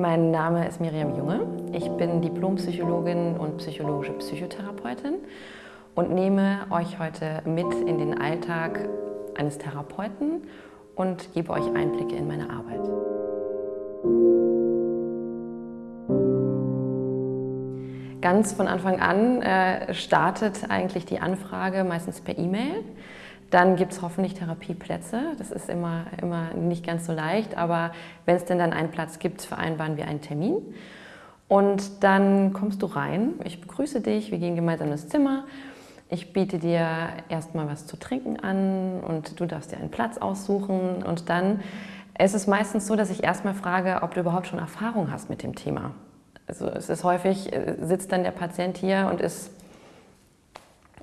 Mein Name ist Miriam Junge. Ich bin Diplompsychologin und psychologische Psychotherapeutin und nehme euch heute mit in den Alltag eines Therapeuten und gebe euch Einblicke in meine Arbeit. Ganz von Anfang an äh, startet eigentlich die Anfrage meistens per E-Mail. Dann gibt es hoffentlich Therapieplätze. Das ist immer, immer nicht ganz so leicht, aber wenn es denn dann einen Platz gibt, vereinbaren wir einen Termin. Und dann kommst du rein, ich begrüße dich, wir gehen gemeinsam ins Zimmer. Ich biete dir erstmal was zu trinken an und du darfst dir einen Platz aussuchen. Und dann ist es meistens so, dass ich erstmal frage, ob du überhaupt schon Erfahrung hast mit dem Thema. Also es ist häufig, äh, sitzt dann der Patient hier und ist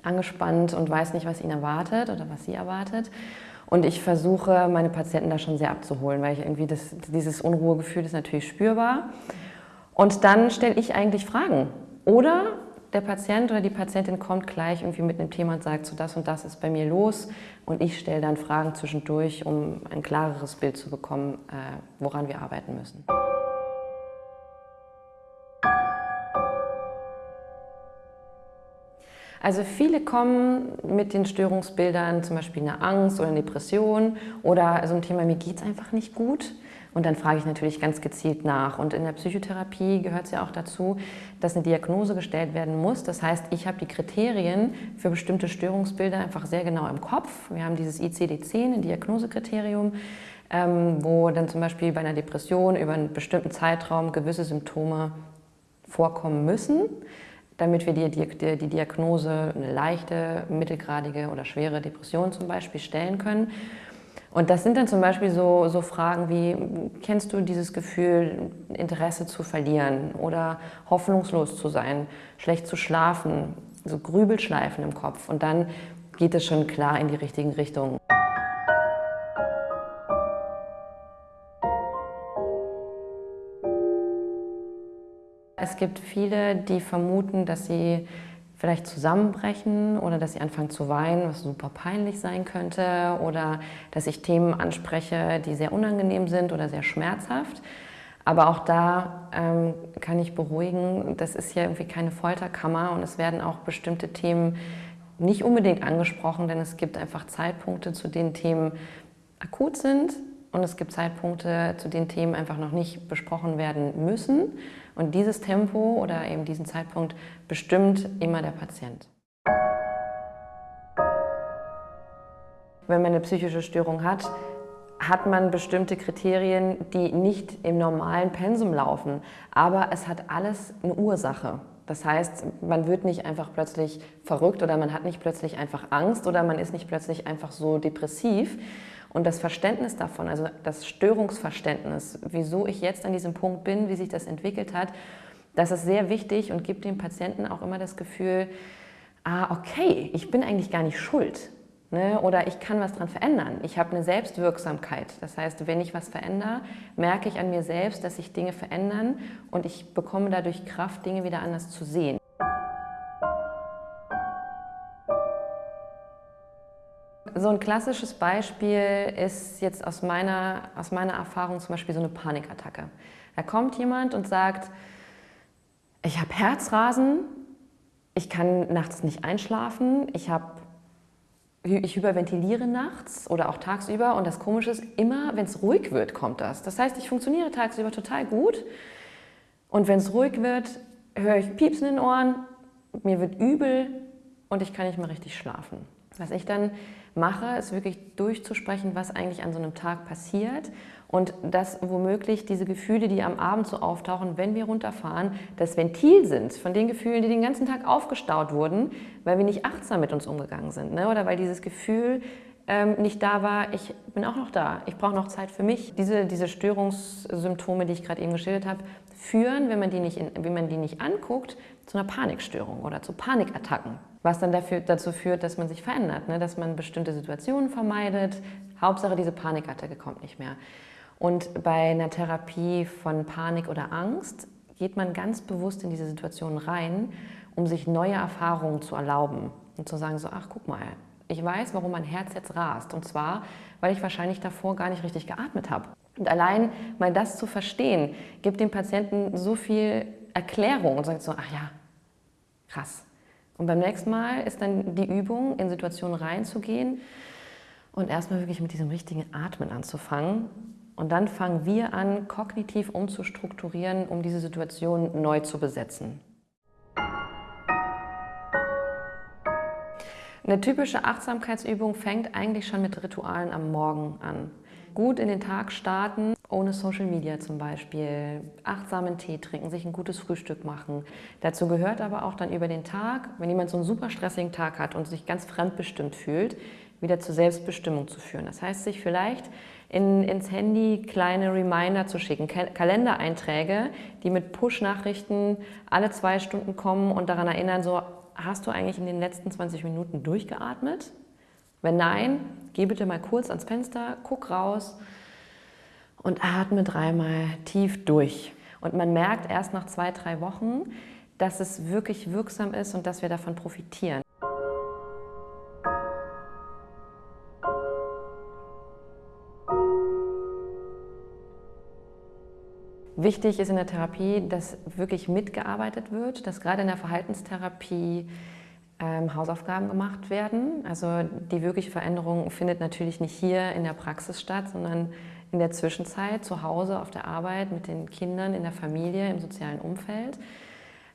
angespannt und weiß nicht, was ihn erwartet oder was sie erwartet. Und ich versuche, meine Patienten da schon sehr abzuholen, weil ich irgendwie das, dieses Unruhegefühl ist natürlich spürbar. Und dann stelle ich eigentlich Fragen. Oder der Patient oder die Patientin kommt gleich irgendwie mit einem Thema und sagt, so das und das ist bei mir los. Und ich stelle dann Fragen zwischendurch, um ein klareres Bild zu bekommen, äh, woran wir arbeiten müssen. Also viele kommen mit den Störungsbildern, zum Beispiel eine Angst oder eine Depression oder so ein Thema, mir geht es einfach nicht gut. Und dann frage ich natürlich ganz gezielt nach. Und in der Psychotherapie gehört es ja auch dazu, dass eine Diagnose gestellt werden muss. Das heißt, ich habe die Kriterien für bestimmte Störungsbilder einfach sehr genau im Kopf. Wir haben dieses ICD-10, ein Diagnosekriterium, ähm, wo dann zum Beispiel bei einer Depression über einen bestimmten Zeitraum gewisse Symptome vorkommen müssen damit wir die, die, die Diagnose eine leichte, mittelgradige oder schwere Depression zum Beispiel stellen können. Und das sind dann zum Beispiel so, so Fragen wie, kennst du dieses Gefühl, Interesse zu verlieren oder hoffnungslos zu sein, schlecht zu schlafen, so Grübelschleifen im Kopf und dann geht es schon klar in die richtigen Richtungen. Es gibt viele, die vermuten, dass sie vielleicht zusammenbrechen oder dass sie anfangen zu weinen, was super peinlich sein könnte oder dass ich Themen anspreche, die sehr unangenehm sind oder sehr schmerzhaft. Aber auch da ähm, kann ich beruhigen, das ist ja irgendwie keine Folterkammer und es werden auch bestimmte Themen nicht unbedingt angesprochen, denn es gibt einfach Zeitpunkte, zu denen Themen akut sind und es gibt Zeitpunkte, zu denen Themen einfach noch nicht besprochen werden müssen. Und dieses Tempo oder eben diesen Zeitpunkt bestimmt immer der Patient. Wenn man eine psychische Störung hat, hat man bestimmte Kriterien, die nicht im normalen Pensum laufen. Aber es hat alles eine Ursache. Das heißt, man wird nicht einfach plötzlich verrückt oder man hat nicht plötzlich einfach Angst oder man ist nicht plötzlich einfach so depressiv, und das Verständnis davon, also das Störungsverständnis, wieso ich jetzt an diesem Punkt bin, wie sich das entwickelt hat, das ist sehr wichtig und gibt dem Patienten auch immer das Gefühl, ah, okay, ich bin eigentlich gar nicht schuld. Ne? Oder ich kann was daran verändern. Ich habe eine Selbstwirksamkeit. Das heißt, wenn ich was verändere, merke ich an mir selbst, dass sich Dinge verändern und ich bekomme dadurch Kraft, Dinge wieder anders zu sehen. So ein klassisches Beispiel ist jetzt aus meiner, aus meiner Erfahrung zum Beispiel so eine Panikattacke. Da kommt jemand und sagt, ich habe Herzrasen, ich kann nachts nicht einschlafen, ich, hab, ich hyperventiliere nachts oder auch tagsüber und das Komische ist, immer wenn es ruhig wird, kommt das. Das heißt, ich funktioniere tagsüber total gut und wenn es ruhig wird, höre ich Piepsen in den Ohren, mir wird übel und ich kann nicht mehr richtig schlafen. Was ich dann mache, ist wirklich durchzusprechen, was eigentlich an so einem Tag passiert und dass womöglich diese Gefühle, die am Abend so auftauchen, wenn wir runterfahren, das Ventil sind von den Gefühlen, die den ganzen Tag aufgestaut wurden, weil wir nicht achtsam mit uns umgegangen sind ne? oder weil dieses Gefühl ähm, nicht da war, ich bin auch noch da, ich brauche noch Zeit für mich. Diese, diese Störungssymptome, die ich gerade eben geschildert habe, führen, wenn man, die nicht in, wenn man die nicht anguckt, zu einer Panikstörung oder zu Panikattacken. Was dann dafür, dazu führt, dass man sich verändert, ne? dass man bestimmte Situationen vermeidet. Hauptsache, diese Panikattacke kommt nicht mehr. Und bei einer Therapie von Panik oder Angst geht man ganz bewusst in diese Situation rein, um sich neue Erfahrungen zu erlauben und zu sagen so, ach guck mal, ich weiß, warum mein Herz jetzt rast. Und zwar, weil ich wahrscheinlich davor gar nicht richtig geatmet habe. Und allein mal das zu verstehen, gibt dem Patienten so viel Erklärung und sagt so, ach ja, krass. Und beim nächsten Mal ist dann die Übung, in Situationen reinzugehen und erstmal wirklich mit diesem richtigen Atmen anzufangen. Und dann fangen wir an, kognitiv umzustrukturieren, um diese Situation neu zu besetzen. Eine typische Achtsamkeitsübung fängt eigentlich schon mit Ritualen am Morgen an. Gut in den Tag starten, ohne Social Media zum Beispiel, achtsamen Tee trinken, sich ein gutes Frühstück machen. Dazu gehört aber auch dann über den Tag, wenn jemand so einen super stressigen Tag hat und sich ganz fremdbestimmt fühlt, wieder zur Selbstbestimmung zu führen. Das heißt, sich vielleicht in, ins Handy kleine Reminder zu schicken, Kalendereinträge, die mit Push-Nachrichten alle zwei Stunden kommen und daran erinnern, so hast du eigentlich in den letzten 20 Minuten durchgeatmet? Wenn nein, geh bitte mal kurz ans Fenster, guck raus und atme dreimal tief durch. Und man merkt erst nach zwei, drei Wochen, dass es wirklich wirksam ist und dass wir davon profitieren. Wichtig ist in der Therapie, dass wirklich mitgearbeitet wird, dass gerade in der Verhaltenstherapie ähm, Hausaufgaben gemacht werden. Also die wirkliche Veränderung findet natürlich nicht hier in der Praxis statt, sondern in der Zwischenzeit zu Hause, auf der Arbeit, mit den Kindern, in der Familie, im sozialen Umfeld.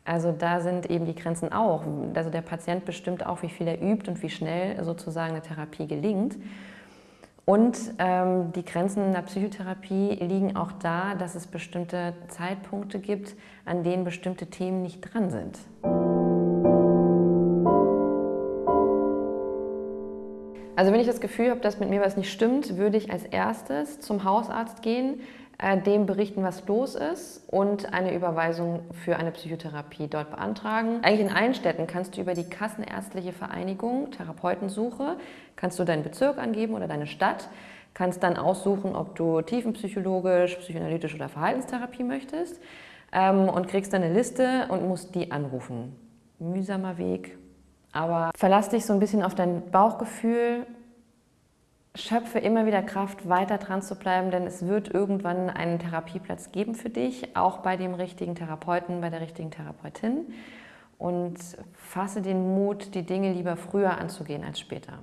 Also da sind eben die Grenzen auch. Also der Patient bestimmt auch, wie viel er übt und wie schnell sozusagen eine Therapie gelingt. Und ähm, die Grenzen der Psychotherapie liegen auch da, dass es bestimmte Zeitpunkte gibt, an denen bestimmte Themen nicht dran sind. Also wenn ich das Gefühl habe, dass mit mir was nicht stimmt, würde ich als erstes zum Hausarzt gehen, äh, dem berichten, was los ist und eine Überweisung für eine Psychotherapie dort beantragen. Eigentlich in allen Städten kannst du über die Kassenärztliche Vereinigung Therapeutensuche, kannst du deinen Bezirk angeben oder deine Stadt, kannst dann aussuchen, ob du tiefenpsychologisch, psychoanalytisch oder Verhaltenstherapie möchtest ähm, und kriegst dann eine Liste und musst die anrufen. Mühsamer Weg, aber verlass dich so ein bisschen auf dein Bauchgefühl, schöpfe immer wieder Kraft, weiter dran zu bleiben, denn es wird irgendwann einen Therapieplatz geben für dich, auch bei dem richtigen Therapeuten, bei der richtigen Therapeutin. Und fasse den Mut, die Dinge lieber früher anzugehen als später.